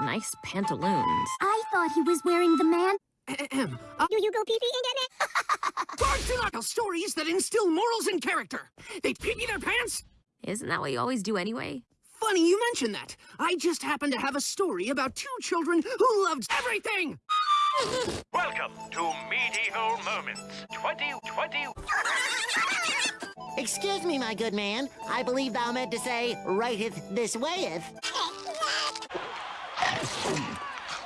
Nice pantaloons. I thought he was wearing the man. Ahem. Uh, Do you go pee-pee again? Bard do not tell stories that instill morals and character. They pee their pants. Isn't that what you always do anyway? Funny you mention that. I just happen to have a story about two children who loved everything. Welcome to Medieval Moments 2020. Excuse me, my good man. I believe thou meant to say, righteth this wayeth.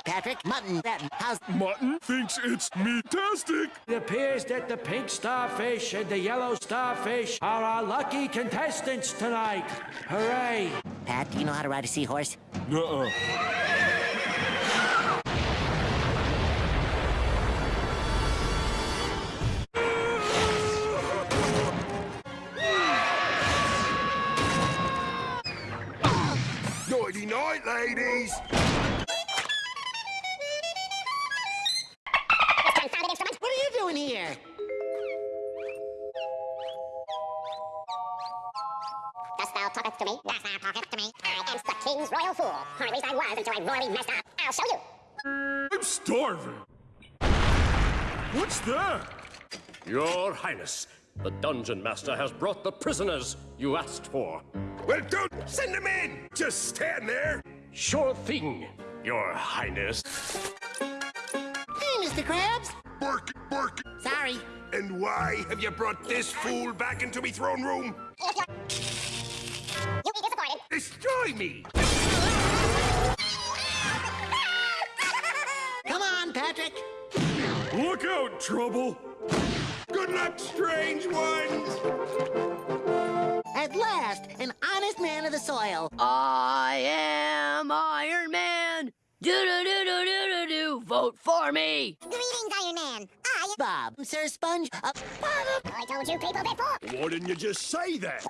Patrick, mutton, that, how's... Mutton thinks it's meatastic. It appears that the pink starfish and the yellow starfish are our lucky contestants tonight. Hooray! Pat, do you know how to ride a seahorse? Nuh-uh. Nighty night, ladies. Thou talketh to me? Dost thou talketh to me? I am the king's royal fool. Or at least I was until I royally messed up. I'll show you. I'm starving. What's that? Your Highness, the Dungeon Master has brought the prisoners you asked for. Well, don't send them in. Just stand there. Sure thing, Your Highness. Hey, Mr. Krabs. Bark, bark. Sorry. And why have you brought this fool back into me throne room? You'll be disappointed. Destroy me. Come on, Patrick. Look out, trouble. Good luck, strange ones. At last, an honest man of the soil. I am Iron Man. Do do do do do do do. Vote for me. Greetings, Iron Man. I... Bob, Sir Sponge, uh, Bob. I told you people before. Why didn't you just say that?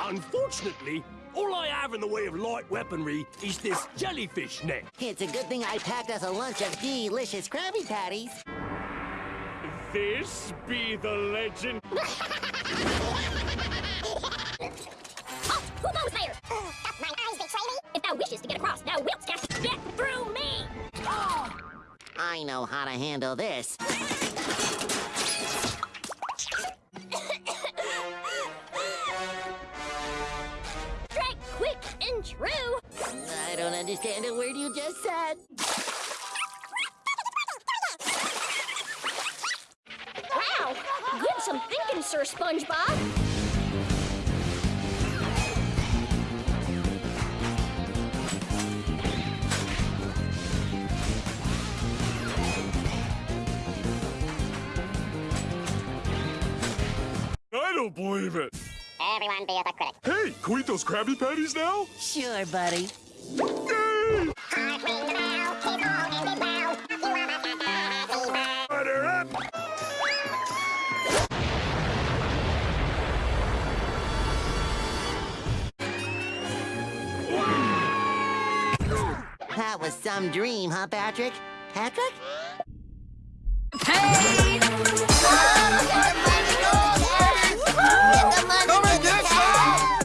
Unfortunately, all I have in the way of light weaponry is this jellyfish net. It's a good thing I packed us a lunch of delicious Krabby Patties. This be the legend. Oh, who goes there? Doth mine eyes betray me? If thou wishes to get across, thou wilt cast get through me. Oh. I know how to handle this. Understand a word you just said. Wow. Good some thinking, Sir SpongeBob. I don't believe it. Everyone be a critic. Hey, can we eat those Krabby Patties now? Sure, buddy. That was some dream, huh, Patrick? Patrick?